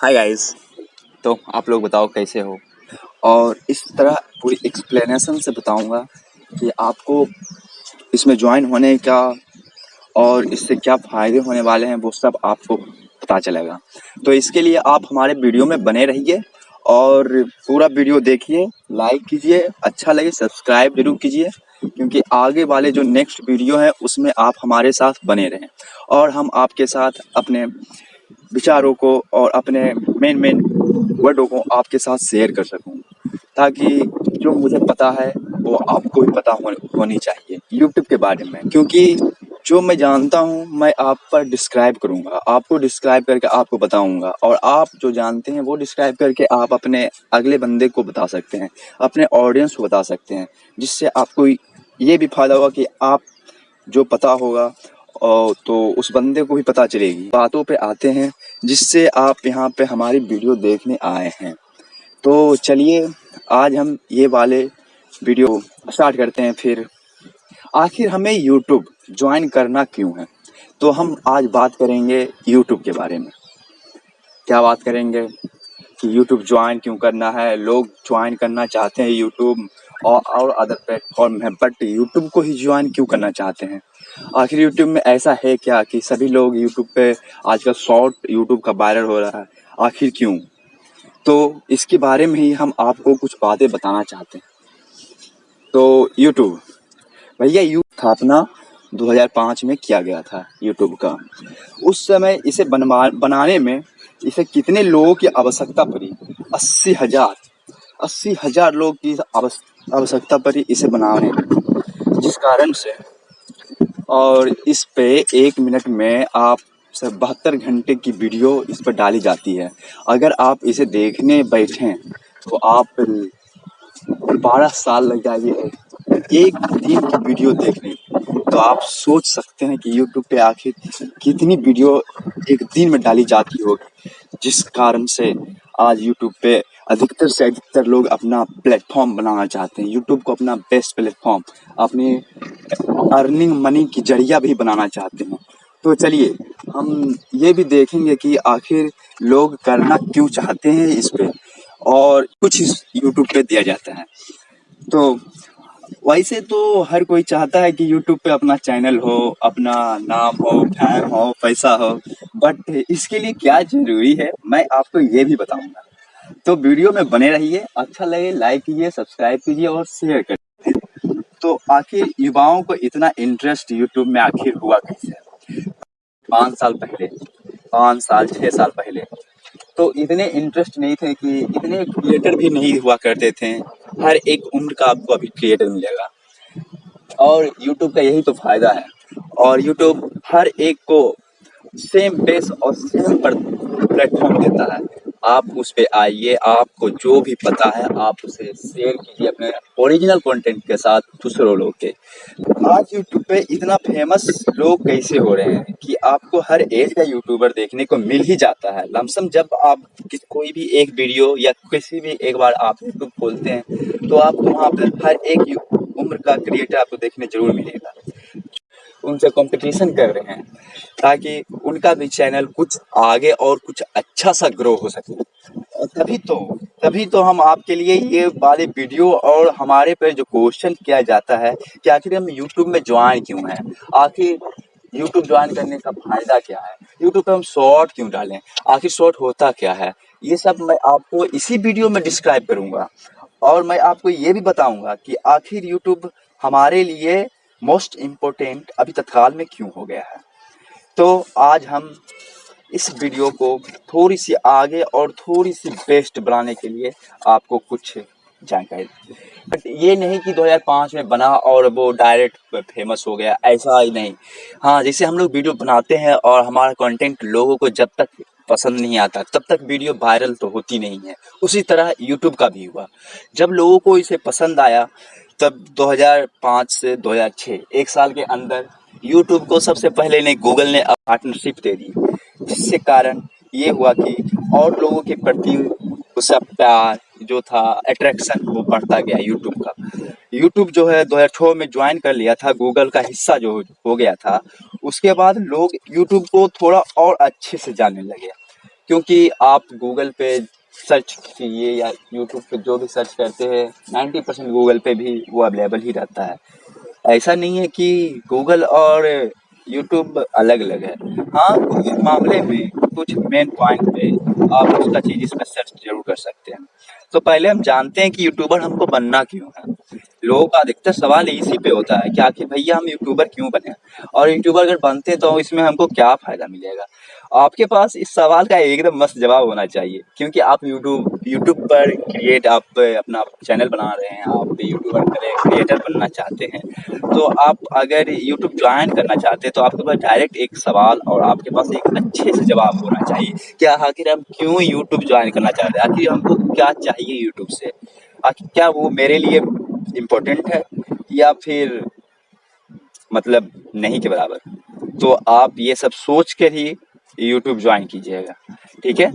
Hi guys तो आप लोग बताओ कैसे हो? और इस तरह पूरी एक्सप्लेनेशन से बताऊँगा कि आपको इसमें ज्वाइन होने का और इससे क्या फ़ायदे होने वाले हैं, वो सब आपको पता चलेगा। तो इसके लिए आप हमारे वीडियो में बने रहिए और पूरा वीडियो देखिए लाइक कीजिए अच्छा लगे सब्सक्राइब ज़रूर कीजिए, क्योंकि आगे वाले जो नेक्स्ट वीडियो हैं, उसमें आप हमारे साथ बने रहें। और हम आपके साथ अपने विचारों को और अपने मेन मेन वर्डों को आपके साथ शेयर कर सकूँ। ताकि जो मुझे पता है वो आपको भी पता हो, होनी चाहिए यूट्यूब के बारे में। क्योंकि जो मैं जानता हूँ मैं आप पर डिस्क्राइब करूँगा। आपको डिस्क्राइब करके आपको बताऊँगा। और आप जो जानते हैं वो डिस्क्राइब करके आप अपने अगले बंदे को बता सकते हैं अपने ऑडियंस को बता सकते हैं जिससे आपको ये भी फ़ायदा होगा कि आप जो पता होगा और तो उस बंदे को भी पता चलेगी। बातों पे आते हैं, जिससे आप यहाँ पे हमारी वीडियो देखने आए हैं। तो चलिए, आज हम ये वाले वीडियो स्टार्ट करते हैं फिर। आखिर हमें यूट्यूब ज्वाइन करना क्यों है? तो हम आज बात करेंगे यूट्यूब के बारे में। क्या बात करेंगे कि यूट्यूब ज्वाइन क्यों करना है? लोग ज्वाइन करना चाहते हैं यूट्यूब और और अदर प्लेटफॉर्म है बट यूट्यूब को ही ज्वाइन क्यों करना चाहते हैं? आखिर यूट्यूब में ऐसा है क्या कि सभी लोग यूट्यूब पे आजकल शॉर्ट यूट्यूब का वायरल हो रहा है? आखिर क्यों? तो इसके बारे में ही हम आपको कुछ बातें बताना चाहते हैं। तो यूट्यूब भैया यू स्थापना 2005 में किया गया था यूट्यूब का। उस समय इसे बनाने में इसे कितने लोगों की आवश्यकता पड़ी? अस्सी हज़ार। अस्सी हज़ार लोग की आवश्यकता पड़ी इसे बनाने में, जिस कारण से और इस पे एक मिनट में आप बहत्तर घंटे की वीडियो इस पर डाली जाती है। अगर आप इसे देखने बैठें तो आप बारह साल लग जाइए एक दिन की वीडियो देखने। तो आप सोच सकते हैं कि यूट्यूब पे आखिर कितनी वीडियो एक दिन में डाली जाती होगी, जिस कारण से आज यूट्यूब पे अधिकतर से अधिकतर लोग अपना प्लेटफॉर्म बनाना चाहते हैं। यूट्यूब को अपना बेस्ट प्लेटफॉर्म अपने अर्निंग मनी की ज़रिया भी बनाना चाहते हैं। तो चलिए, हम ये भी देखेंगे कि आखिर लोग करना क्यों चाहते हैं इस पर और कुछ इस यूट्यूब पे दिया जाता है। तो वैसे तो हर कोई चाहता है कि यूट्यूब पे अपना चैनल हो, अपना नाम हो फ़ैन हो, पैसा हो बट इसके लिए क्या ज़रूरी है? मैं आपको ये भी बताऊँगा। तो वीडियो में बने रहिए अच्छा लगे लाइक कीजिए सब्सक्राइब कीजिए और शेयर करिए तो आखिर युवाओं को इतना इंटरेस्ट यूट्यूब में आखिर हुआ कैसे? पाँच साल पहले, पाँच साल छः साल पहले। तो इतने इंटरेस्ट नहीं थे कि, इतने क्रिएटर भी नहीं हुआ करते थे। हर एक उम्र का आपको अभी क्रिएटर मिलेगा। और यूट्यूब का यही तो फ़ायदा है। और यूट्यूब हर एक को सेम बेस और सेम प्लेटफॉर्म देता है। आप उस पर आइए, आपको जो भी पता है, आप उसे शेयर कीजिए अपने ओरिजिनल कंटेंट के साथ दूसरों लोग के। आज यूट्यूब पे इतना फ़ेमस लोग कैसे हो रहे हैं कि आपको हर एज का यूट्यूबर देखने को मिल ही जाता है। लमसम जब आप कोई भी एक वीडियो या किसी भी एक बार आप यूट्यूब खोलते हैं तो आपको वहाँ पर हर एक उम्र का क्रिएटर आपको देखने ज़रूर मिलेगा। उनसे कंपटीशन कर रहे हैं, ताकि उनका भी चैनल कुछ आगे और कुछ अच्छा सा ग्रो हो सके। तभी तो तभी तो हम आपके लिए ये वाले वीडियो और हमारे पर जो क्वेश्चन किया जाता है कि आखिर हम यूट्यूब में ज्वाइन क्यों हैं? आखिर यूट्यूब ज्वाइन करने का फ़ायदा क्या है? यूट्यूब पर हम शॉर्ट क्यों डालें? आखिर शॉर्ट होता क्या है? ये सब मैं आपको इसी वीडियो में डिस्क्राइब करूँगा। और मैं आपको ये भी बताऊँगा कि आखिर यूट्यूब हमारे लिए मोस्ट इम्पोर्टेंट अभी तत्काल में क्यों हो गया है? तो आज हम इस वीडियो को थोड़ी सी आगे और थोड़ी सी बेस्ट बनाने के लिए आपको कुछ जानकारी बट ये नहीं कि 2005 में बना और वो डायरेक्ट फ़ेमस हो गया, ऐसा ही नहीं। हाँ जैसे हम लोग वीडियो बनाते हैं और हमारा कंटेंट लोगों को जब तक पसंद नहीं आता, तब तक वीडियो वायरल तो होती नहीं है। उसी तरह यूट्यूब का भी हुआ। जब लोगों को इसे पसंद आया तब 2005 से 2006 एक साल के अंदर यूट्यूब को सबसे पहले ने गूगल ने पार्टनरशिप दे दी। जिससे कारण ये हुआ कि और लोगों के प्रति उसका प्यार जो था अट्रैक्शन वो बढ़ता गया यूट्यूब का। यूट्यूब जो है 2006 में ज्वाइन कर लिया था गूगल का हिस्सा जो हो गया था। उसके बाद लोग यूट्यूब को थोड़ा और अच्छे से जानने लगे। क्योंकि आप गूगल पे सर्च कीजिए या यूट्यूब पे जो भी सर्च करते हैं नाइन्टी परसेंट गूगल पे भी वो अवेलेबल ही रहता है। ऐसा नहीं है कि गूगल और यूट्यूब अलग अलग है। हाँ कुछ मामले में कुछ मेन पॉइंट पे आप उसका चीज़ इसमें सर्च ज़रूर कर सकते हैं। तो पहले हम जानते हैं कि यूट्यूबर हमको बनना क्यों है। लोगों का अधिकतर सवाल इसी पे होता है कि आखिर भैया हम यूट्यूबर क्यों बने और यूट्यूबर अगर बनते हैं तो इसमें हमको क्या फ़ायदा मिलेगा? आपके पास इस सवाल का एकदम मस्त जवाब होना चाहिए, क्योंकि आप यूट्यूब यूट्यूब पर क्रिएट आप अपना चैनल बना रहे हैं, आप यूट्यूबर करें क्रिएटर बनना चाहते हैं तो आप अगर यूट्यूब ज्वाइन करना चाहते हैं तो आपके पास डायरेक्ट एक सवाल और आपके पास एक अच्छे से जवाब होना चाहिए क्या आखिर हम क्यों यूट्यूब ज्वाइन करना चाहते हैं, आखिर हमको क्या चाहिए यूट्यूब से, आखिर क्या वो मेरे लिए इम्पोर्टेंट है, या फिर मतलब नहीं के बराबर? तो आप ये सब सोच कर ही यूट्यूब ज्वाइन कीजिएगा, ठीक है?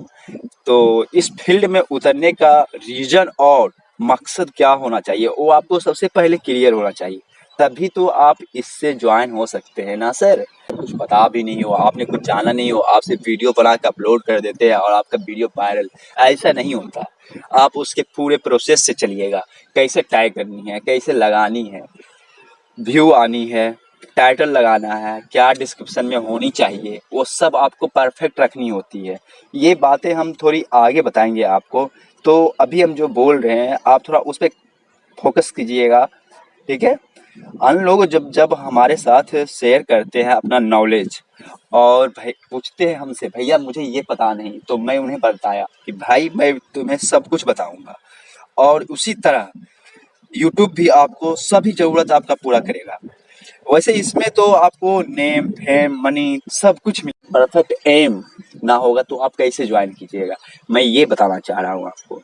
तो इस फ़ील्ड में उतरने का रीजन और मकसद क्या होना चाहिए, वो आपको सबसे पहले क्लियर होना चाहिए। तभी तो आप इससे ज्वाइन हो सकते हैं ना सर कुछ पता भी नहीं हो, आपने कुछ जाना नहीं हो, आप सिर्फ़ वीडियो बना के अपलोड कर देते हैं और आपका वीडियो वायरल ऐसा नहीं होता। आप उसके पूरे प्रोसेस से चलिएगा, कैसे टाइप करनी है, कैसे लगानी है व्यू आनी है टाइटल लगाना है, क्या डिस्क्रिप्शन में होनी चाहिए, वो सब आपको परफेक्ट रखनी होती है। ये बातें हम थोड़ी आगे बताएँगे आपको। तो अभी हम जो बोल रहे हैं, आप थोड़ा उस पर फोकस कीजिएगा, ठीक है? अन्य लोग जब जब हमारे साथ शेयर करते हैं अपना नॉलेज और भाई, पूछते हैं हमसे, भैया, मुझे ये पता नहीं। तो मैं उन्हें बताया कि, भाई, मैं तुम्हें सब कुछ बताऊँगा। और उसी तरह यूट्यूब भी आपको सभी ज़रूरत आपका पूरा करेगा। वैसे इसमें तो आपको नेम फेम मनी सब कुछ मिल परफेक्ट एम ना होगा तो आप कैसे ज्वाइन कीजिएगा? मैं ये बताना चाह रहा हूँ आपको।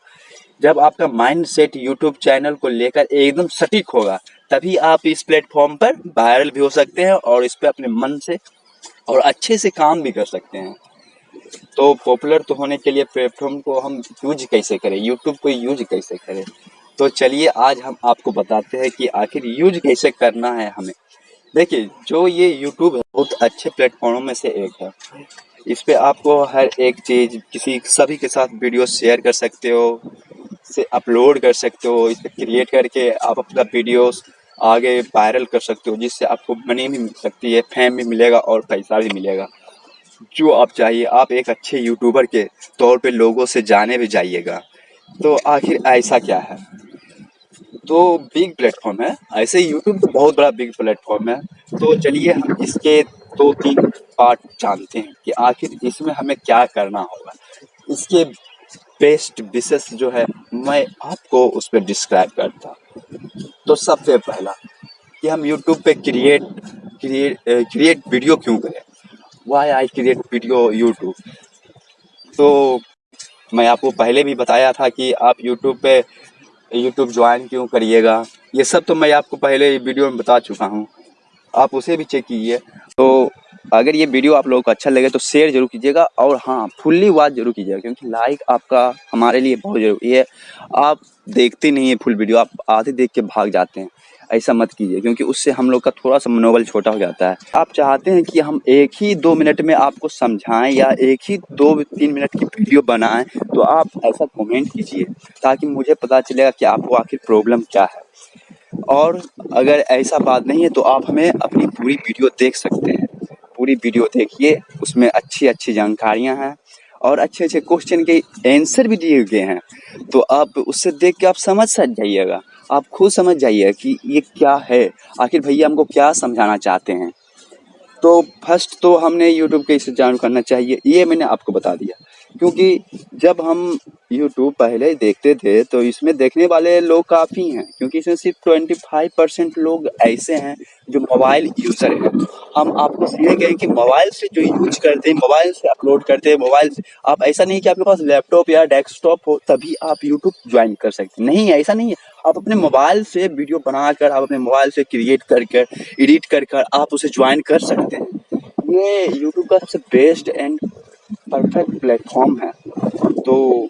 जब आपका माइंड सेट यूट्यूब चैनल को लेकर एकदम सटीक होगा, तभी आप इस प्लेटफॉर्म पर वायरल भी हो सकते हैं और इस पर अपने मन से और अच्छे से काम भी कर सकते हैं। तो पॉपुलर तो होने के लिए प्लेटफॉर्म को हम यूज़ कैसे करें? यूट्यूब को यूज़ कैसे करें? तो चलिए आज हम आपको बताते हैं कि आखिर यूज़ कैसे करना है हमें। देखिए, जो ये यूट्यूब है, बहुत अच्छे प्लेटफॉर्म में से एक है। इस पर आपको हर एक चीज़, किसी, सभी के साथ वीडियो शेयर कर सकते हो, से अपलोड कर सकते हो, इस पर क्रिएट करके आप अपना वीडियोस आगे वायरल कर सकते हो, जिससे आपको मनी भी मिल सकती है फैम भी मिलेगा और पैसा भी मिलेगा। जो आप चाहिए, आप एक अच्छे यूट्यूबर के तौर पे लोगों से जाने भी जाइएगा। तो आखिर ऐसा क्या है? तो बिग प्लेटफॉर्म है। ऐसे ही यूट्यूब तो बहुत बड़ा बिग प्लेटफॉर्म है। तो चलिए हम इसके दो तीन पार्ट जानते हैं कि आखिर इसमें हमें क्या करना होगा। इसके बेस्ट विशेष जो है, मैं आपको उस पर डिस्क्राइब करता तो सबसे पहला कि हम यूट्यूब पे क्रिएट क्रिएट क्रिएट वीडियो क्यों करें? Why I create video YouTube तो मैं आपको पहले भी बताया था कि आप यूट्यूब पे यूट्यूब ज्वाइन क्यों करिएगा? ये सब तो मैं आपको पहले वीडियो में बता चुका हूँ। आप उसे भी चेक कीजिए। तो अगर ये वीडियो आप लोगों को अच्छा लगे तो शेयर ज़रूर कीजिएगा और हाँ फुल्ली वॉच ज़रूर कीजिएगा क्योंकि लाइक आपका हमारे लिए बहुत ज़रूरी है। आप देखते नहीं है फुल वीडियो, आप आधे देख के भाग जाते हैं। ऐसा मत कीजिए क्योंकि उससे हम लोग का थोड़ा सा मनोबल छोटा हो जाता है। आप चाहते हैं कि हम एक ही दो मिनट में आपको समझाएँ या एक ही दो तीन मिनट की वीडियो बनाएँ तो आप ऐसा कमेंट कीजिए ताकि मुझे पता चलेगा कि आपको आखिर प्रॉब्लम क्या है। और अगर ऐसा बात नहीं है तो आप हमें अपनी पूरी वीडियो देख सकते हैं। पूरी वीडियो देखिए, उसमें अच्छी अच्छी जानकारियाँ हैं और अच्छे अच्छे क्वेश्चन के आंसर भी दिए गए हैं। तो आप उससे देख के आप समझ सक जाइएगा। आप खुद समझ जाइए कि ये क्या है? आखिर भैया हमको क्या समझाना चाहते हैं? तो फ़र्स्ट तो हमने यूट्यूब कैसे जान करना चाहिए, ये मैंने आपको बता दिया। क्योंकि जब हम यूट्यूब पहले देखते थे तो इसमें देखने वाले लोग काफ़ी हैं, क्योंकि इसमें सिर्फ़ ट्वेंटी फाइव परसेंट लोग ऐसे हैं जो मोबाइल यूज़र हैं। हम आपको सीधे कहें कि मोबाइल से जो यूज़ करते हैं, मोबाइल से अपलोड करते हैं, मोबाइल से। आप ऐसा नहीं कि आपके पास लैपटॉप या डेस्कटॉप हो, तभी आप यूट्यूब ज्वाइन कर सकते हैं। नहीं ऐसा नहीं है। आप अपने मोबाइल से वीडियो बनाकर, आप अपने मोबाइल से क्रिएट कर कर एडिट कर कर आप उसे ज्वाइन कर सकते हैं। ये यूट्यूब का सबसे बेस्ट एंड परफेक्ट प्लेटफॉर्म है। तो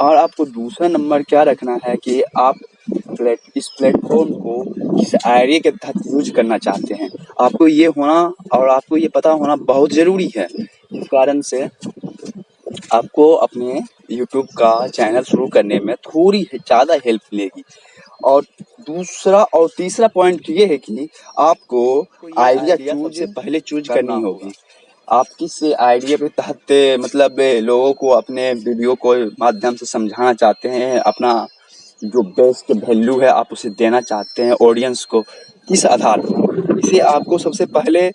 और आपको दूसरा नंबर क्या रखना है कि आप प्लेट इस प्लेटफॉर्म को इस आइडिया के तहत यूज़ करना चाहते हैं। आपको ये होना और आपको ये पता होना बहुत ज़रूरी है। इस कारण से आपको अपने यूट्यूब का चैनल शुरू करने में थोड़ी ज़्यादा हेल्प मिलेगी। और दूसरा और तीसरा पॉइंट ये है कि आपको आइडिया चूज़ से पहले चूज़ करनी होगी। आप किस आइडिया के तहत मतलब लोगों को अपने वीडियो को माध्यम से समझाना चाहते हैं अपना जो बेस्ट वैल्यू है आप उसे देना चाहते हैं ऑडियंस को किस आधार पर। इसे आपको सबसे पहले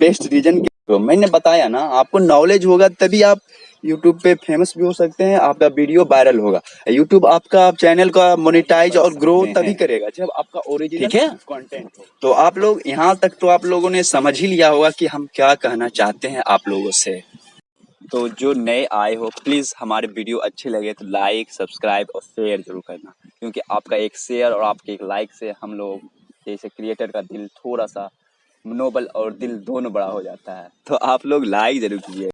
बेस्ट रीजन तो मैंने बताया ना आपको नॉलेज होगा तभी आप यूट्यूब पे फ़ेमस भी हो सकते हैं आपका वीडियो वायरल होगा। यूट्यूब आपका चैनल का मोनिटाइज और ग्रो तभी करेगा जब आपका ओरिजिनल ठीक है? कंटेंट तो आप लोग यहाँ तक तो आप लोगों ने समझ ही लिया होगा कि हम क्या कहना चाहते हैं आप लोगों से। तो जो नए आए हो प्लीज़ हमारे वीडियो अच्छे लगे तो लाइक सब्सक्राइब और शेयर ज़रूर करना। क्योंकि आपका एक शेयर और आपके एक लाइक से हम लोग, जैसे क्रिएटर का दिल थोड़ा सा मनोबल और दिल दोनों बड़ा हो जाता है। तो आप लोग लाइक ज़रूर कीजिए।